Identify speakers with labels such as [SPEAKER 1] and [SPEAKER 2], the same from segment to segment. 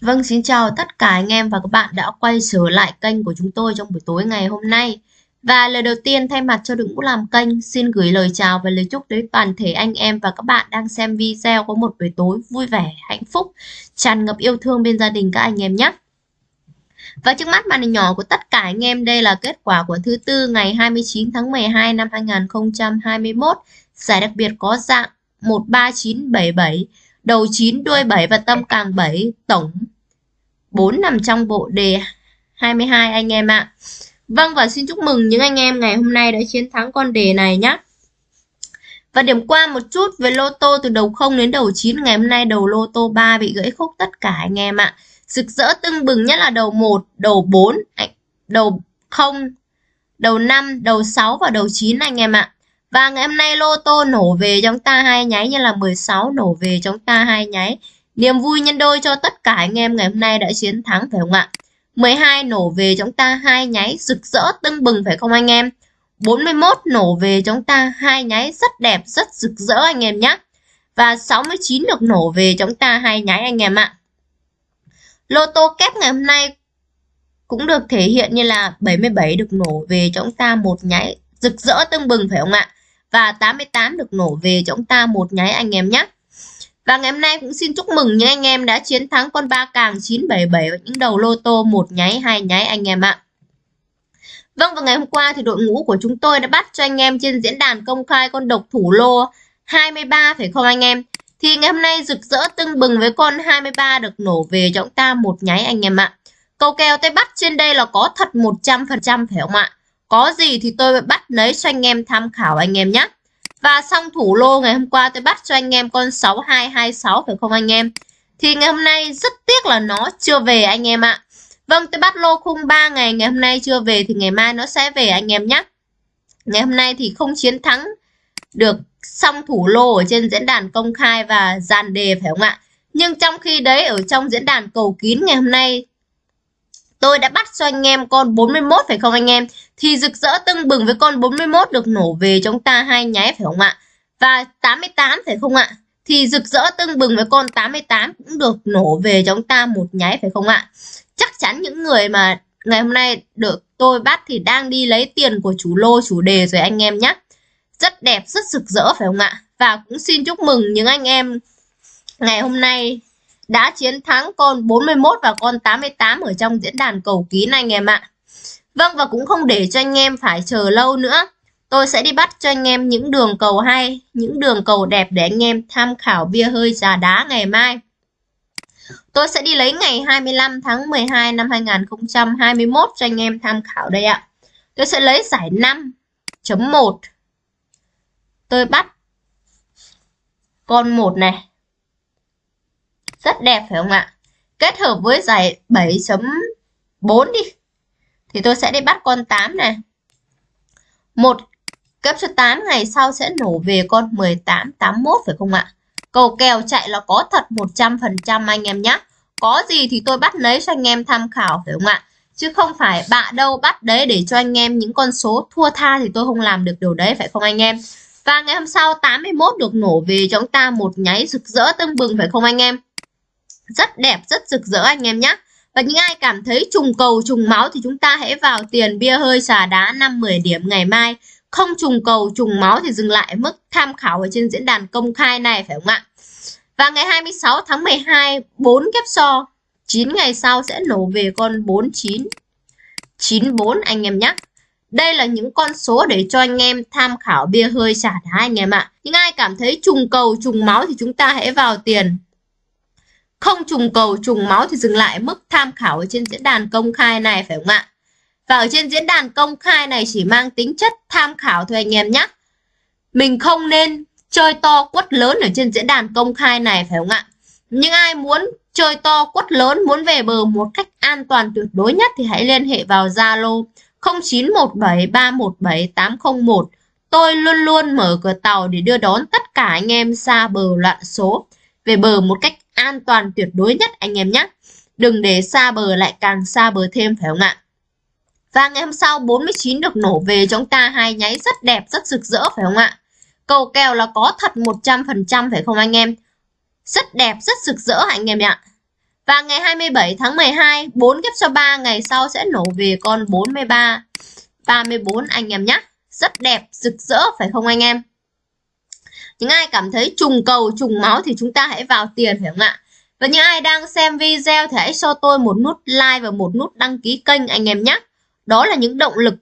[SPEAKER 1] Vâng, xin chào tất cả anh em và các bạn đã quay trở lại kênh của chúng tôi trong buổi tối ngày hôm nay. Và lời đầu tiên thay mặt cho đội ngũ làm kênh, xin gửi lời chào và lời chúc tới toàn thể anh em và các bạn đang xem video có một buổi tối vui vẻ, hạnh phúc, tràn ngập yêu thương bên gia đình các anh em nhé. Và trước mắt màn hình nhỏ của tất cả anh em đây là kết quả của thứ tư ngày 29 tháng 12 năm 2021. Giải đặc biệt có dạng 13977 đầu 9 đuôi 7 và tâm càng 7 tổng 4 nằm trong bộ đề 22 anh em ạ. Vâng và xin chúc mừng những anh em ngày hôm nay đã chiến thắng con đề này nhé. Và điểm qua một chút về lô tô từ đầu 0 đến đầu 9 ngày hôm nay đầu lô tô 3 bị gãy khúc tất cả anh em ạ. Rực rỡ tưng bừng nhất là đầu 1, đầu 4, đầu 0, đầu 5, đầu 6 và đầu 9 anh em ạ. Và ngày hôm nay lô tô nổ về chúng ta hai nháy như là 16 nổ về chúng ta hai nháy. Niềm vui nhân đôi cho tất cả anh em ngày hôm nay đã chiến thắng phải không ạ? 12 nổ về chúng ta hai nháy rực rỡ tưng bừng phải không anh em? 41 nổ về chúng ta hai nháy rất đẹp, rất rực rỡ anh em nhé. Và 69 được nổ về chúng ta hai nháy anh em ạ. Lô tô kép ngày hôm nay cũng được thể hiện như là 77 được nổ về chúng ta một nháy rực rỡ tưng bừng phải không ạ? Và 88 được nổ về cho chúng ta một nháy anh em nhé. Và ngày hôm nay cũng xin chúc mừng những anh em đã chiến thắng con ba càng 977 và những đầu lô tô một nháy, hai nháy anh em ạ. Vâng và ngày hôm qua thì đội ngũ của chúng tôi đã bắt cho anh em trên diễn đàn công khai con độc thủ lô 23 phải không anh em? Thì ngày hôm nay rực rỡ tưng bừng với con 23 được nổ về cho chúng ta một nháy anh em ạ. Cầu kèo tay bắt trên đây là có thật 100% phải không ạ? Có gì thì tôi bắt lấy cho anh em tham khảo anh em nhé. Và xong thủ lô ngày hôm qua tôi bắt cho anh em con 6226 phải không anh em? Thì ngày hôm nay rất tiếc là nó chưa về anh em ạ. Vâng tôi bắt lô khung 3 ngày ngày hôm nay chưa về thì ngày mai nó sẽ về anh em nhé. Ngày hôm nay thì không chiến thắng được xong thủ lô ở trên diễn đàn công khai và dàn đề, phải không ạ? Nhưng trong khi đấy, ở trong diễn đàn cầu kín ngày hôm nay Tôi đã bắt cho anh em con 41 phải không anh em? Thì rực rỡ tưng bừng với con 41 được nổ về chúng ta hai nháy phải không ạ? Và 88 phải không ạ? Thì rực rỡ tưng bừng với con 88 cũng được nổ về chúng ta một nháy phải không ạ? Chắc chắn những người mà ngày hôm nay được tôi bắt thì đang đi lấy tiền của chủ lô chủ đề rồi anh em nhé. Rất đẹp, rất rực rỡ phải không ạ? Và cũng xin chúc mừng những anh em ngày hôm nay đã chiến thắng con 41 và con 88 ở trong diễn đàn cầu kín anh em ạ. Vâng và cũng không để cho anh em phải chờ lâu nữa. Tôi sẽ đi bắt cho anh em những đường cầu hay, những đường cầu đẹp để anh em tham khảo bia hơi trà đá ngày mai. Tôi sẽ đi lấy ngày 25 tháng 12 năm 2021 cho anh em tham khảo đây ạ. Tôi sẽ lấy giải 5.1. Tôi bắt con 1 này rất đẹp phải không ạ? Kết hợp với giải 7.4 đi. Thì tôi sẽ đi bắt con 8 này. Một cấp số 8 ngày sau sẽ nổ về con 18, 81 phải không ạ? Cầu kèo chạy là có thật 100% anh em nhé. Có gì thì tôi bắt lấy cho anh em tham khảo phải không ạ? Chứ không phải bạ đâu bắt đấy để cho anh em những con số thua tha thì tôi không làm được điều đấy phải không anh em? Và ngày hôm sau 81 được nổ về cho chúng ta một nháy rực rỡ tưng bừng phải không anh em? Rất đẹp, rất rực rỡ anh em nhé và những ai cảm thấy trùng cầu, trùng máu thì chúng ta hãy vào tiền bia hơi xà đá 5-10 điểm ngày mai. Không trùng cầu, trùng máu thì dừng lại mức tham khảo ở trên diễn đàn công khai này, phải không ạ? Và ngày 26 tháng 12 4 kép so. 9 ngày sau sẽ nổ về con 49 94 anh em nhé đây là những con số để cho anh em tham khảo bia hơi xả đá anh em ạ. Những ai cảm thấy trùng cầu, trùng máu thì chúng ta hãy vào tiền không trùng cầu trùng máu thì dừng lại mức tham khảo ở trên diễn đàn công khai này phải không ạ? Và ở trên diễn đàn công khai này chỉ mang tính chất tham khảo thôi anh em nhé. Mình không nên chơi to quất lớn ở trên diễn đàn công khai này phải không ạ? Nhưng ai muốn chơi to quất lớn, muốn về bờ một cách an toàn tuyệt đối nhất thì hãy liên hệ vào Zalo 0917317801. Tôi luôn luôn mở cửa tàu để đưa đón tất cả anh em xa bờ loạn số về bờ một cách an toàn tuyệt đối nhất anh em nhé. Đừng để xa bờ lại càng xa bờ thêm phải không ạ? Và ngày hôm sau 49 được nổ về chúng ta hai nháy rất đẹp, rất rực rỡ phải không ạ? Cầu kèo là có thật 100% phải không anh em? Rất đẹp, rất rực rỡ anh em ạ. Và ngày 27 tháng 12, 4 ghép cho 3 ngày sau sẽ nổ về con 43, 34 anh em nhé. Rất đẹp, rực rỡ phải không anh em? Những ai cảm thấy trùng cầu, trùng máu thì chúng ta hãy vào tiền phải không ạ? Và những ai đang xem video thì hãy cho tôi một nút like và một nút đăng ký kênh anh em nhé. Đó là những động lực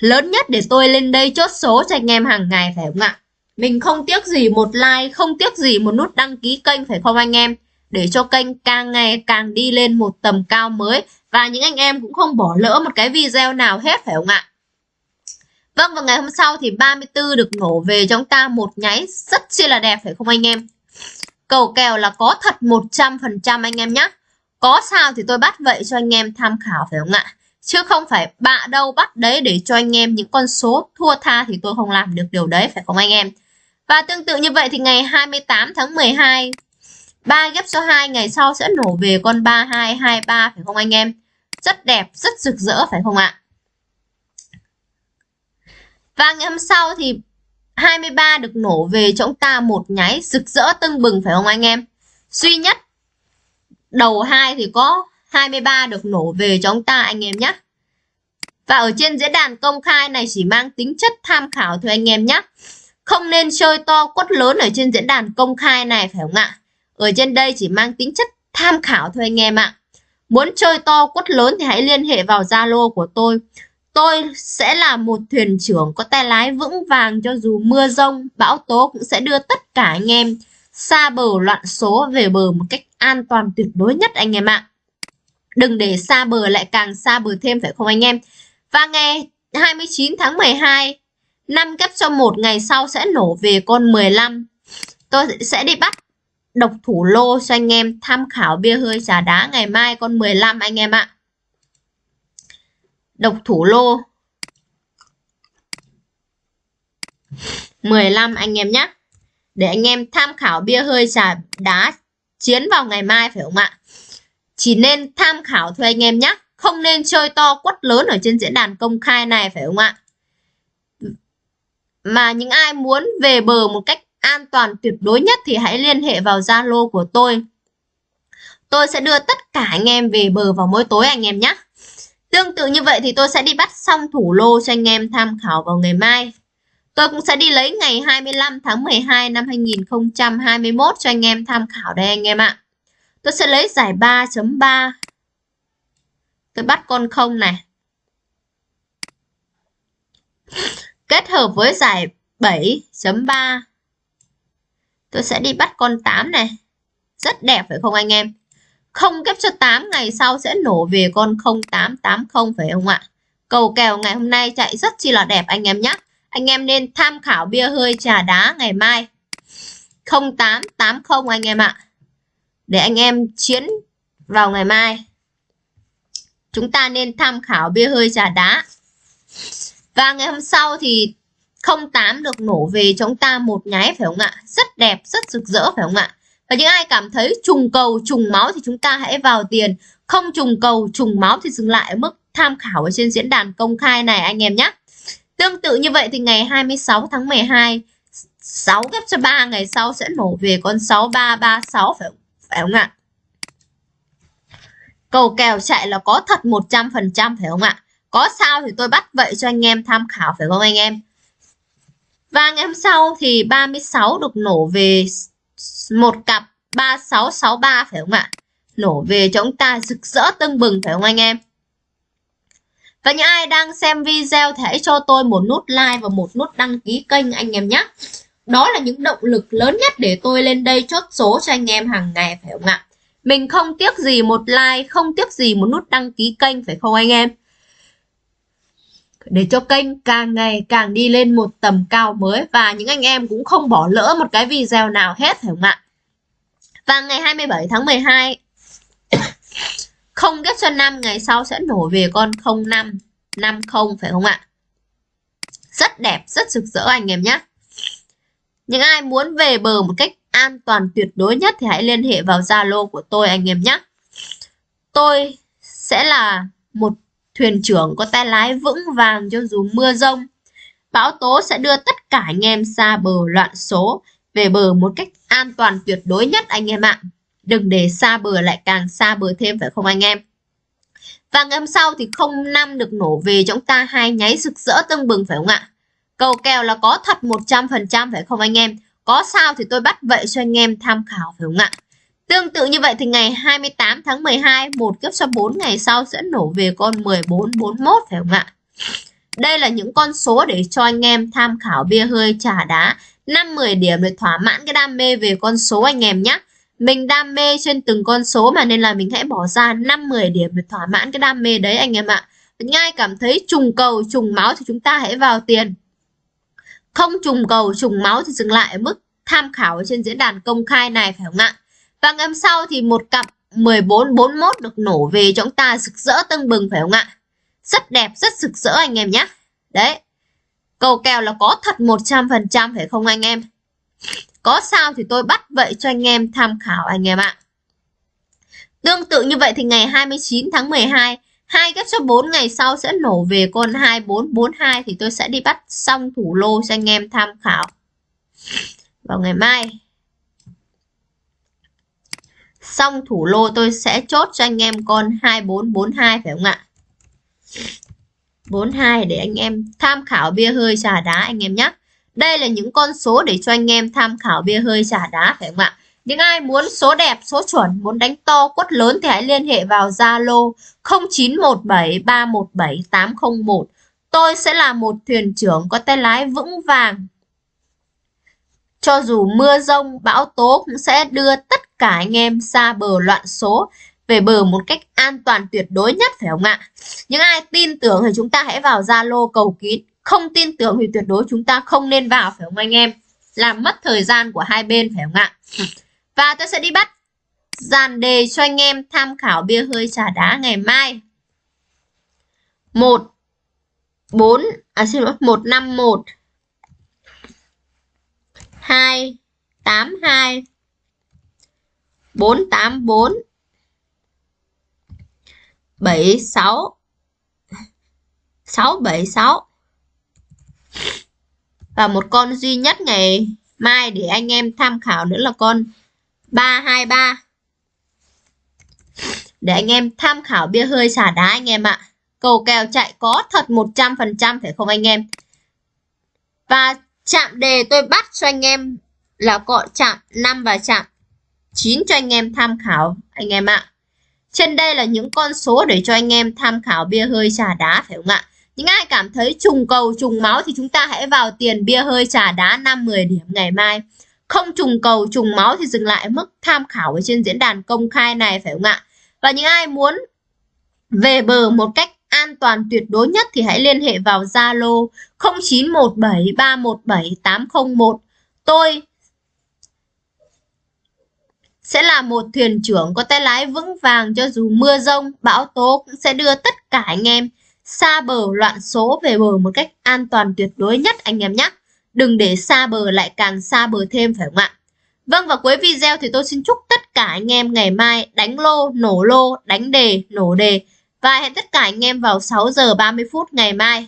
[SPEAKER 1] lớn nhất để tôi lên đây chốt số cho anh em hàng ngày phải không ạ? Mình không tiếc gì một like, không tiếc gì một nút đăng ký kênh phải không anh em? Để cho kênh càng ngày càng đi lên một tầm cao mới và những anh em cũng không bỏ lỡ một cái video nào hết phải không ạ? Vâng và ngày hôm sau thì 34 được nổ về cho chúng ta một nháy rất chi là đẹp phải không anh em? Cầu kèo là có thật 100% anh em nhé. Có sao thì tôi bắt vậy cho anh em tham khảo phải không ạ? Chứ không phải bạ đâu bắt đấy để cho anh em những con số thua tha thì tôi không làm được điều đấy phải không anh em? Và tương tự như vậy thì ngày 28 tháng 12 3 ghép số 2 ngày sau sẽ nổ về con 3223 phải không anh em? Rất đẹp, rất rực rỡ phải không ạ? Và ngày hôm sau thì 23 được nổ về cho ông ta một nháy rực rỡ tưng bừng, phải không anh em? Duy nhất, đầu 2 thì có 23 được nổ về cho ông ta, anh em nhé. Và ở trên diễn đàn công khai này chỉ mang tính chất tham khảo thôi, anh em nhé. Không nên chơi to quất lớn ở trên diễn đàn công khai này, phải không ạ? Ở trên đây chỉ mang tính chất tham khảo thôi, anh em ạ. Muốn chơi to quất lớn thì hãy liên hệ vào Zalo của tôi. Tôi sẽ là một thuyền trưởng có tay lái vững vàng cho dù mưa rông, bão tố cũng sẽ đưa tất cả anh em xa bờ loạn số về bờ một cách an toàn tuyệt đối nhất anh em ạ. Đừng để xa bờ lại càng xa bờ thêm phải không anh em? Và ngày 29 tháng 12, năm kép cho một ngày sau sẽ nổ về con 15. Tôi sẽ đi bắt độc thủ lô cho anh em tham khảo bia hơi trà đá ngày mai con 15 anh em ạ độc thủ lô. 15 anh em nhé. Để anh em tham khảo bia hơi trà đá chiến vào ngày mai phải không ạ? Chỉ nên tham khảo thôi anh em nhé. Không nên chơi to quất lớn ở trên diễn đàn công khai này phải không ạ? Mà những ai muốn về bờ một cách an toàn tuyệt đối nhất thì hãy liên hệ vào Zalo của tôi. Tôi sẽ đưa tất cả anh em về bờ vào mỗi tối anh em nhé. Tương tự như vậy thì tôi sẽ đi bắt xong thủ lô cho anh em tham khảo vào ngày mai. Tôi cũng sẽ đi lấy ngày 25 tháng 12 năm 2021 cho anh em tham khảo đây anh em ạ. Tôi sẽ lấy giải 3.3. Tôi bắt con không này. Kết hợp với giải 7.3. Tôi sẽ đi bắt con 8 này. Rất đẹp phải không anh em? Không ghép cho 8 ngày sau sẽ nổ về con 0880 phải không ạ? Cầu kèo ngày hôm nay chạy rất chi là đẹp anh em nhé. Anh em nên tham khảo bia hơi trà đá ngày mai. 0880 anh em ạ. Để anh em chiến vào ngày mai. Chúng ta nên tham khảo bia hơi trà đá. Và ngày hôm sau thì 08 được nổ về chúng ta một nháy phải không ạ? Rất đẹp, rất rực rỡ phải không ạ? Và những ai cảm thấy trùng cầu, trùng máu thì chúng ta hãy vào tiền. Không trùng cầu, trùng máu thì dừng lại ở mức tham khảo ở trên diễn đàn công khai này anh em nhé. Tương tự như vậy thì ngày 26 tháng 12, 6 ghép cho 3 ngày sau sẽ nổ về con 6336 phải, phải không ạ? Cầu kèo chạy là có thật 100% phải không ạ? Có sao thì tôi bắt vậy cho anh em tham khảo phải không anh em? Và ngày hôm sau thì 36 được nổ về một cặp 3663 phải không ạ? Nổ về cho chúng ta rực rỡ tưng bừng phải không anh em? Và những ai đang xem video thì hãy cho tôi một nút like và một nút đăng ký kênh anh em nhé. Đó là những động lực lớn nhất để tôi lên đây chốt số cho anh em hàng ngày phải không ạ? Mình không tiếc gì một like, không tiếc gì một nút đăng ký kênh phải không anh em? Để cho kênh càng ngày càng đi lên một tầm cao mới và những anh em cũng không bỏ lỡ một cái video nào hết phải không ạ? Và ngày 27 tháng 12 không ghép cho 5 ngày sau sẽ nổ về con 05 50 phải không ạ? Rất đẹp, rất rực rỡ anh em nhé. Những ai muốn về bờ một cách an toàn tuyệt đối nhất thì hãy liên hệ vào Zalo của tôi anh em nhé. Tôi sẽ là một thuyền trưởng có tay lái vững vàng cho dù mưa rông. Bão tố sẽ đưa tất cả anh em xa bờ loạn số, về bờ một cách an toàn tuyệt đối nhất anh em ạ. Đừng để xa bờ lại càng xa bờ thêm, phải không anh em? Và ngày hôm sau thì 05 được nổ về chúng ta hai nháy rực rỡ tưng bừng, phải không ạ? Cầu kèo là có thật 100% phải không anh em? Có sao thì tôi bắt vậy cho anh em tham khảo, phải không ạ? Tương tự như vậy thì ngày 28 tháng 12, một kiếp số 4 ngày sau sẽ nổ về con 1441 phải không ạ? Đây là những con số để cho anh em tham khảo bia hơi trà đá 5-10 điểm để thỏa mãn cái đam mê về con số anh em nhé. Mình đam mê trên từng con số mà nên là mình hãy bỏ ra 5-10 điểm để thỏa mãn cái đam mê đấy anh em ạ. Ngay cảm thấy trùng cầu, trùng máu thì chúng ta hãy vào tiền. Không trùng cầu, trùng máu thì dừng lại ở mức tham khảo trên diễn đàn công khai này phải không ạ? Và ngày hôm sau thì một cặp 1441 được nổ về cho chúng ta rực rỡ tưng bừng phải không ạ? Rất đẹp, rất rực rỡ anh em nhé. Đấy. Cầu kèo là có thật 100% phải không anh em? Có sao thì tôi bắt vậy cho anh em tham khảo anh em ạ. Tương tự như vậy thì ngày 29 tháng 12, hai ghép số 4 ngày sau sẽ nổ về con 2442 thì tôi sẽ đi bắt xong thủ lô cho anh em tham khảo. Vào ngày mai. Xong thủ lô tôi sẽ chốt cho anh em con 2442 phải không ạ? 42 để anh em tham khảo bia hơi trà đá anh em nhé. Đây là những con số để cho anh em tham khảo bia hơi trà đá phải không ạ? Những ai muốn số đẹp, số chuẩn, muốn đánh to, quất lớn thì hãy liên hệ vào Zalo 0917317801. Tôi sẽ là một thuyền trưởng có tay lái vững vàng. Cho dù mưa rông, bão tố cũng sẽ đưa tất cả anh em xa bờ loạn số, về bờ một cách an toàn tuyệt đối nhất, phải không ạ? Những ai tin tưởng thì chúng ta hãy vào Zalo cầu kín. Không tin tưởng thì tuyệt đối chúng ta không nên vào, phải không anh em? Làm mất thời gian của hai bên, phải không ạ? Và tôi sẽ đi bắt dàn đề cho anh em tham khảo bia hơi trà đá ngày mai. 1 4 à xin lỗi 151 2 82 484 76 676 và một con duy nhất ngày mai để anh em tham khảo nữa là con 323 để anh em tham khảo bia hơi xả đá anh em ạ. Cầu kèo chạy có thật 100% phải không anh em? Và chạm đề tôi bắt cho anh em là cọ chạm 5 và chạm 9 cho anh em tham khảo, anh em ạ trên đây là những con số để cho anh em tham khảo bia hơi trà đá, phải không ạ? Những ai cảm thấy trùng cầu, trùng máu thì chúng ta hãy vào tiền bia hơi trà đá 5-10 điểm ngày mai. Không trùng cầu, trùng máu thì dừng lại mức tham khảo ở trên diễn đàn công khai này, phải không ạ? Và những ai muốn về bờ một cách an toàn tuyệt đối nhất thì hãy liên hệ vào Zalo 0917317801. Tôi sẽ là một thuyền trưởng có tay lái vững vàng cho dù mưa rông, bão tố cũng sẽ đưa tất cả anh em xa bờ loạn số về bờ một cách an toàn tuyệt đối nhất anh em nhé. Đừng để xa bờ lại càng xa bờ thêm phải không ạ? Vâng và cuối video thì tôi xin chúc tất cả anh em ngày mai đánh lô, nổ lô, đánh đề, nổ đề và hẹn tất cả anh em vào 6 giờ 30 phút ngày mai.